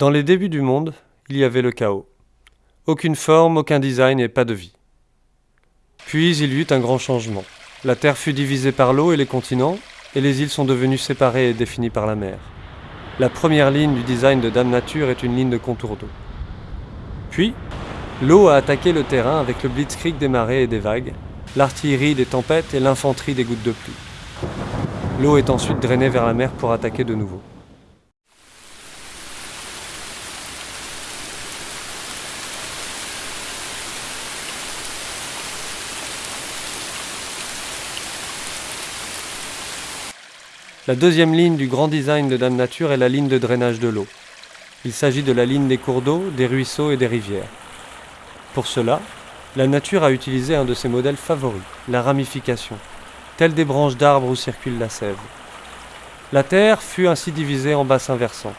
Dans les débuts du monde, il y avait le chaos. Aucune forme, aucun design et pas de vie. Puis il y eut un grand changement. La Terre fut divisée par l'eau et les continents, et les îles sont devenues séparées et définies par la mer. La première ligne du design de Dame Nature est une ligne de contour d'eau. Puis, l'eau a attaqué le terrain avec le blitzkrieg des marées et des vagues, l'artillerie des tempêtes et l'infanterie des gouttes de pluie. L'eau est ensuite drainée vers la mer pour attaquer de nouveau. La deuxième ligne du grand design de Dame Nature est la ligne de drainage de l'eau. Il s'agit de la ligne des cours d'eau, des ruisseaux et des rivières. Pour cela, la nature a utilisé un de ses modèles favoris, la ramification, telle des branches d'arbres où circule la sève. La Terre fut ainsi divisée en bassins versants.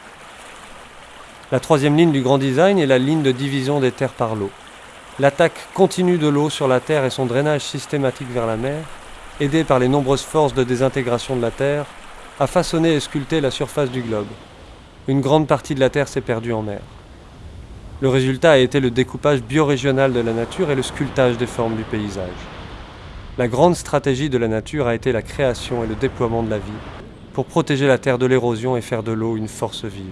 La troisième ligne du grand design est la ligne de division des terres par l'eau. L'attaque continue de l'eau sur la Terre et son drainage systématique vers la mer, aidé par les nombreuses forces de désintégration de la Terre, a façonné et sculpté la surface du globe. Une grande partie de la Terre s'est perdue en mer. Le résultat a été le découpage biorégional de la nature et le sculptage des formes du paysage. La grande stratégie de la nature a été la création et le déploiement de la vie, pour protéger la Terre de l'érosion et faire de l'eau une force vive.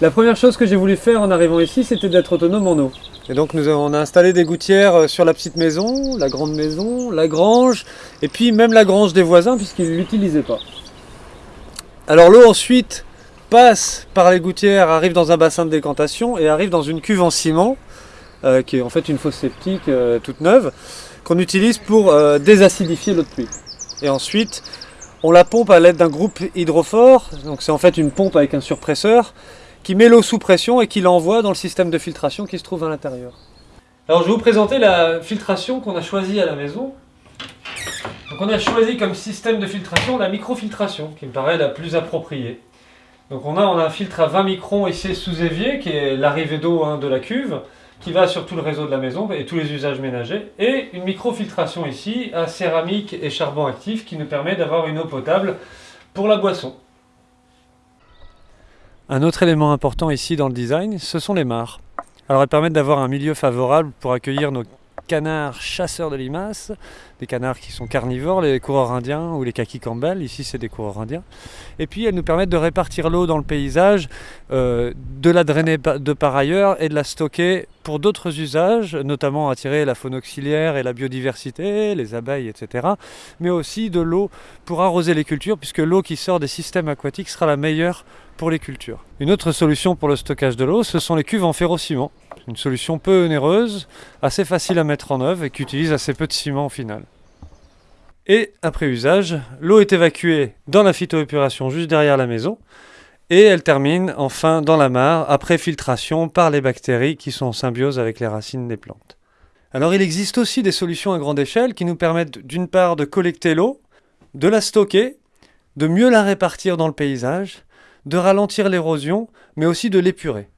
La première chose que j'ai voulu faire en arrivant ici, c'était d'être autonome en eau. Et donc nous avons, on a installé des gouttières euh, sur la petite maison, la grande maison, la grange, et puis même la grange des voisins puisqu'ils ne l'utilisaient pas. Alors l'eau ensuite passe par les gouttières, arrive dans un bassin de décantation et arrive dans une cuve en ciment, euh, qui est en fait une fosse septique euh, toute neuve, qu'on utilise pour désacidifier l'eau de pluie. Et ensuite, on la pompe à l'aide d'un groupe hydrophore, donc c'est en fait une pompe avec un surpresseur, qui met l'eau sous pression et qui l'envoie dans le système de filtration qui se trouve à l'intérieur. Alors je vais vous présenter la filtration qu'on a choisie à la maison. Donc on a choisi comme système de filtration la microfiltration, qui me paraît la plus appropriée. Donc on a, on a un filtre à 20 microns ici sous évier, qui est l'arrivée d'eau hein, de la cuve, qui va sur tout le réseau de la maison et tous les usages ménagers, et une microfiltration ici à céramique et charbon actif qui nous permet d'avoir une eau potable pour la boisson. Un autre élément important ici dans le design, ce sont les mares. Alors elles permettent d'avoir un milieu favorable pour accueillir nos canards chasseurs de limaces, des canards qui sont carnivores, les coureurs indiens ou les kaki Campbell, ici c'est des coureurs indiens. Et puis elles nous permettent de répartir l'eau dans le paysage, euh, de la drainer de par ailleurs et de la stocker pour d'autres usages, notamment attirer la faune auxiliaire et la biodiversité, les abeilles, etc. Mais aussi de l'eau pour arroser les cultures, puisque l'eau qui sort des systèmes aquatiques sera la meilleure pour les cultures. Une autre solution pour le stockage de l'eau, ce sont les cuves en ferrociment. Une solution peu onéreuse, assez facile à mettre en œuvre et qui utilise assez peu de ciment au final. Et après usage, l'eau est évacuée dans la phytoépuration juste derrière la maison et elle termine enfin dans la mare après filtration par les bactéries qui sont en symbiose avec les racines des plantes. Alors il existe aussi des solutions à grande échelle qui nous permettent d'une part de collecter l'eau, de la stocker, de mieux la répartir dans le paysage de ralentir l'érosion, mais aussi de l'épurer.